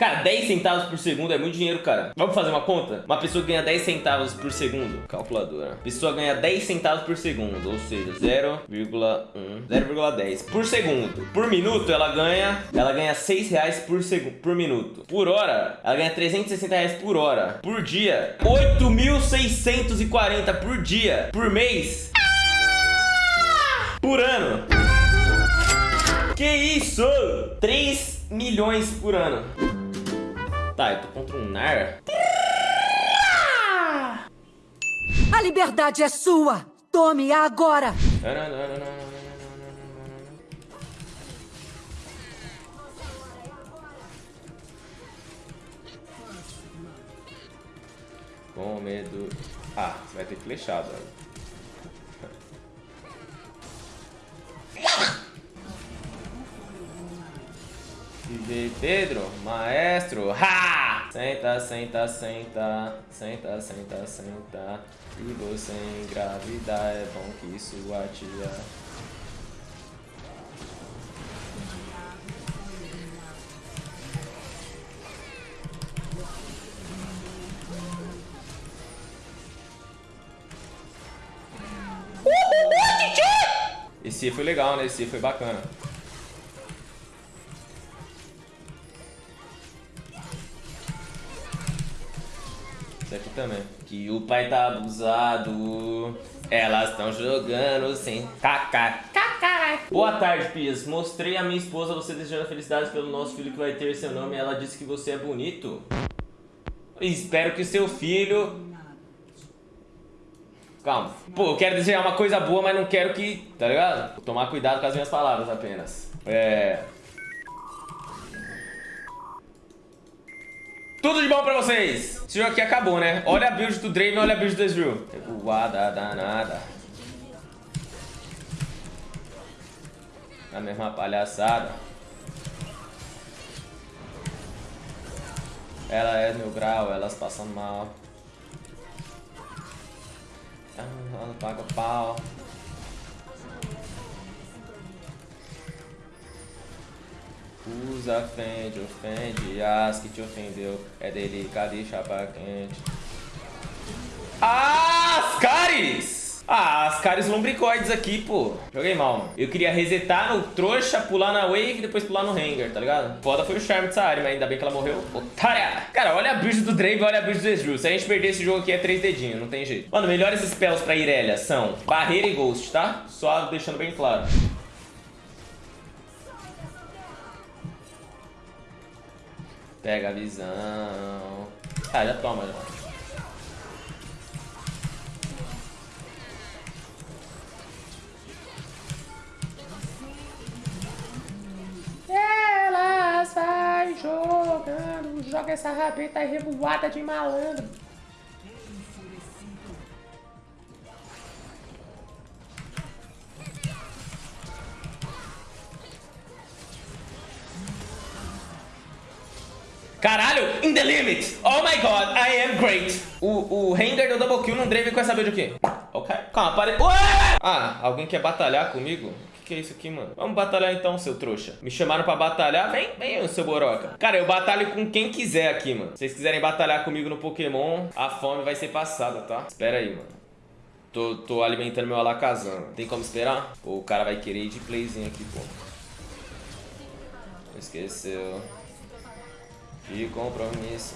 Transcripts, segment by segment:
Cara, 10 centavos por segundo é muito dinheiro, cara. Vamos fazer uma conta? Uma pessoa ganha 10 centavos por segundo. Calculadora. Pessoa ganha 10 centavos por segundo, ou seja, 0,1, 0,10 por segundo. Por minuto, ela ganha, ela ganha 6 reais por segundo, por minuto. Por hora, ela ganha 360 reais por hora. Por dia, 8.640 por dia. Por mês, por ano. Que isso? 3 milhões por ano. Tá, eu tô contra um Nar. A liberdade é sua! Tome agora! Com medo. Ah, você vai ter flechado. DJ Pedro, maestro, ha! Senta, senta, senta, senta, senta, senta. E você engravidar, é bom que sua tia. Esse foi legal, né? Esse foi bacana. Esse aqui também. Que o pai tá abusado. Elas estão jogando sem cacar. Boa tarde, Pias. Mostrei a minha esposa você desejando felicidades pelo nosso filho que vai ter seu nome. Ela disse que você é bonito. Espero que seu filho Calma. Pô, eu quero desejar uma coisa boa, mas não quero que... Tá ligado? Vou tomar cuidado com as minhas palavras apenas. É... Tudo de bom pra vocês! Esse jogo aqui acabou, né? Olha a build do Draven, olha a build do Ezreal. Revoada danada. A mesma palhaçada. Ela é meu grau, elas passam mal. Ela paga pau. Usa, ofende, ofende, as que te ofendeu é delicado e chapa quente. Ascaris! Ah, Ascaris lombricoides aqui, pô. Joguei mal, mano. Eu queria resetar no trouxa, pular na wave e depois pular no hanger, tá ligado? Foda foi o charme dessa área, mas ainda bem que ela morreu. Otária! Cara, olha a build do Drake, olha a build do Ezreal. Se a gente perder esse jogo aqui é três dedinhos, não tem jeito. Mano, melhores spells pra Irelia são barreira e ghost, tá? Só deixando bem claro. Pega a visão. Ah, já toma, já. Elas vai jogando, joga essa rabeta revoada de malandro. The limit. Oh my god, I am great. O, o render do double kill não dreve com essa build aqui. Ok. Calma, pare... Ué! Ah, alguém quer batalhar comigo? O que é isso aqui, mano? Vamos batalhar então, seu trouxa. Me chamaram pra batalhar? Vem, vem, seu boroca. Cara, eu batalho com quem quiser aqui, mano. Se vocês quiserem batalhar comigo no Pokémon, a fome vai ser passada, tá? Espera aí, mano. Tô, tô alimentando meu alakazam. Tem como esperar? Pô, o cara vai querer ir de playzinho aqui, pô. Esqueceu. De compromisso.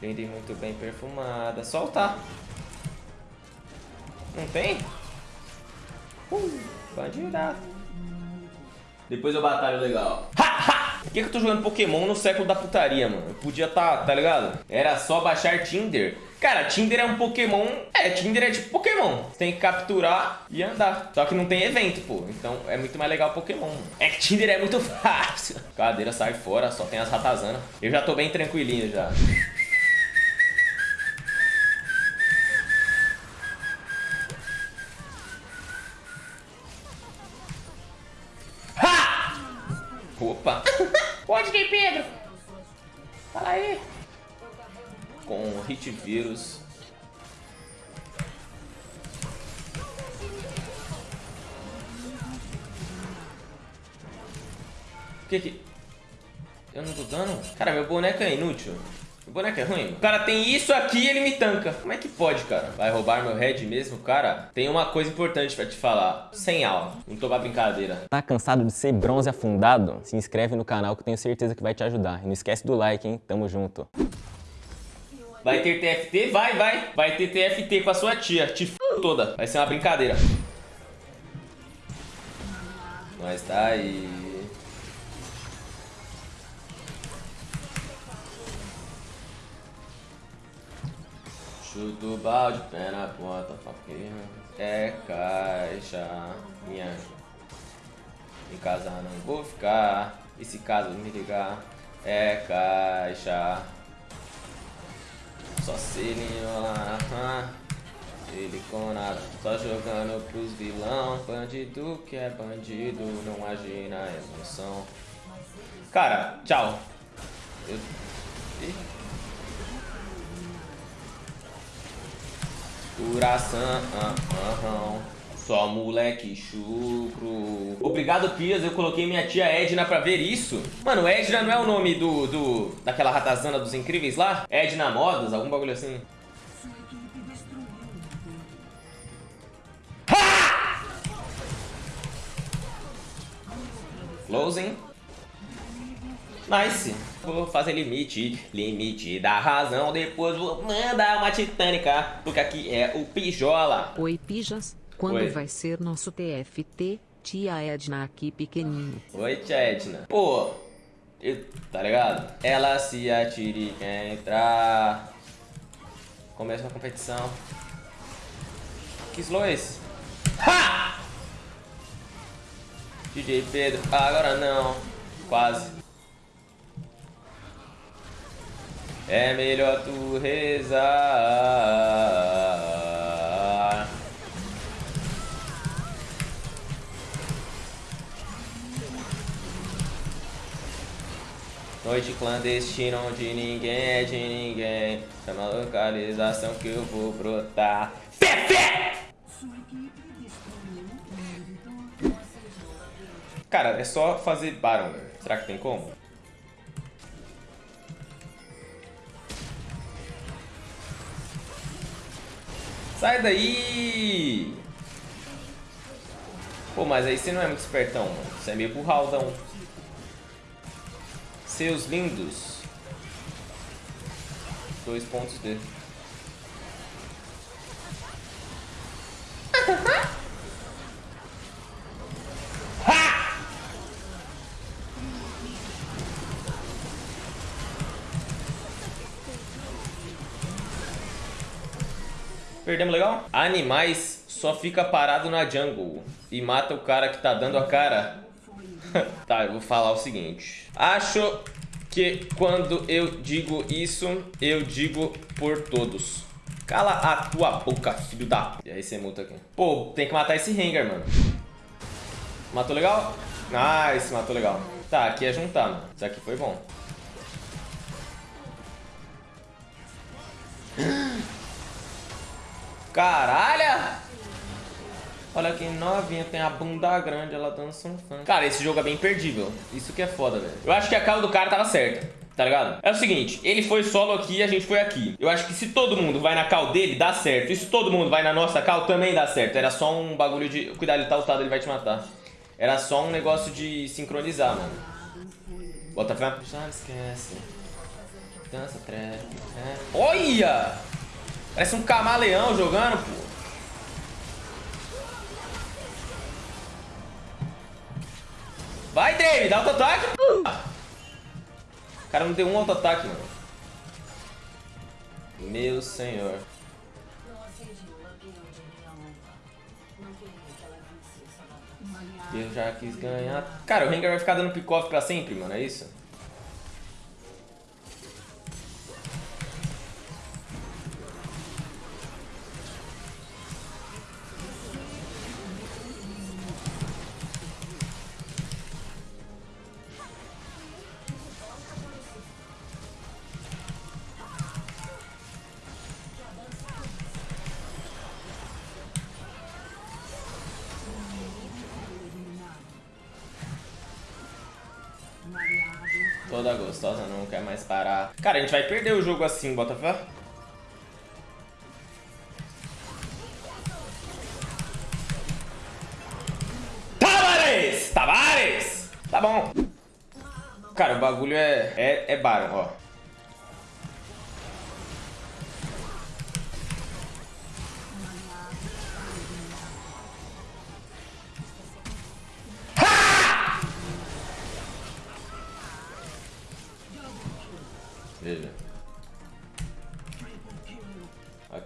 Prende muito bem perfumada. Soltar. Não tem? Uh, bandida. Depois eu batalho legal. Ha, ha! Por que, que eu tô jogando Pokémon no século da putaria, mano? Eu podia tá, tá ligado? Era só baixar Tinder Cara, Tinder é um Pokémon... É, Tinder é tipo Pokémon. Você tem que capturar e andar. Só que não tem evento, pô. Então é muito mais legal Pokémon. É que Tinder é muito fácil. Cadeira sai fora, só tem as ratazanas. Eu já tô bem tranquilinho já. Vírus. Por que que... Eu não tô dando? Cara, meu boneco é inútil. Meu boneco é ruim. O cara tem isso aqui e ele me tanca. Como é que pode, cara? Vai roubar meu head mesmo? Cara, tem uma coisa importante pra te falar. Sem aula. Não tô pra brincadeira. Tá cansado de ser bronze afundado? Se inscreve no canal que tenho certeza que vai te ajudar. E não esquece do like, hein? Tamo junto. Vai ter TFT? Vai, vai. Vai ter TFT com a sua tia. Te f toda. Vai ser uma brincadeira. Mas tá aí. Chuta o balde, pé na ponta. É caixa, minha. Em casa não vou ficar. E se caso me ligar, é caixa. Só se ele lá, ele com nada, só jogando pros vilão. Bandido que é bandido, não age na emoção. Cara, tchau. Eu... Coração, ah, ah, ah. Só moleque chucro. Obrigado, Pias. Eu coloquei minha tia Edna pra ver isso. Mano, Edna não é o nome do, do daquela ratazana dos incríveis lá? Edna Modas, algum bagulho assim. Closing. Nice. Vou fazer limite, limite da razão. Depois vou mandar uma titânica, porque aqui é o Pijola. Oi, Pijas. Quando Oi. vai ser nosso TFT? Tia Edna aqui pequenininho. Oi, tia Edna. Pô, eu- tá ligado? Ela se atira e quer entrar. Começa uma competição. Que slow é esse? Ha! DJ Pedro, agora não. Quase. É melhor tu rezar. Noite clandestina onde ninguém é de ninguém. Chama a localização que eu vou brotar. Fé! Cara, é só fazer Baron. Será que tem como? Sai daí! Pô, mas aí você não é muito espertão, mano. Você é meio burraldão. Seus lindos. Dois pontos dele. Perdemos legal? Animais só fica parado na jungle e mata o cara que tá dando a cara. Tá, eu vou falar o seguinte. Acho que quando eu digo isso, eu digo por todos. Cala a tua boca, filho da... E aí você multa aqui. Pô, tem que matar esse Rengar, mano. Matou legal? Nice, matou legal. Tá, aqui é juntar, mano. Isso aqui foi bom. Caralho! Olha que novinha, tem a bunda grande, ela dança um funk. Cara, esse jogo é bem imperdível. Isso que é foda, velho. Eu acho que a cala do cara tava certa, tá ligado? É o seguinte, ele foi solo aqui e a gente foi aqui. Eu acho que se todo mundo vai na cal dele, dá certo. E se todo mundo vai na nossa cal, também dá certo. Era só um bagulho de... Cuidado, ele tá ultado, ele vai te matar. Era só um negócio de sincronizar, mano. Bota fé. Já não esquece. Dança, trap. É. Olha! Parece um camaleão jogando, pô. Vai, Dave, dá auto-ataque. O cara não deu um auto-ataque, mano. Meu senhor. Eu já quis ganhar. Cara, o Rengar vai ficar dando pick-off pra sempre, mano, é isso? Toda gostosa não quer mais parar. Cara, a gente vai perder o jogo assim, Botafé. Tavares! Tavares! Tá bom. Cara, o bagulho é, é, é ó.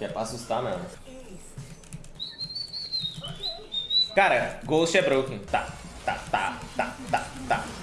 Aqui é pra assustar mesmo. Cara, Ghost é broken. Tá, tá, tá, tá, tá, tá.